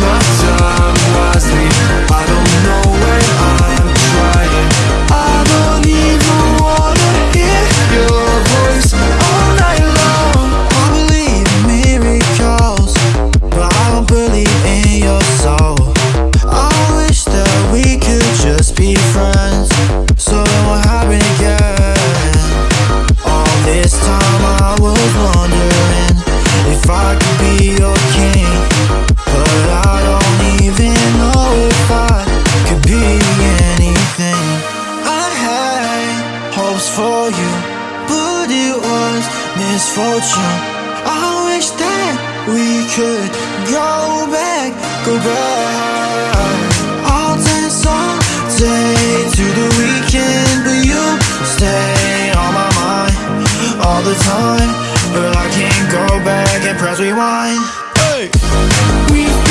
not for you, but it was misfortune. I wish that we could go back, go back. I'll dance all day to the weekend, but you stay on my mind all the time. But I can't go back and press rewind. Hey, we.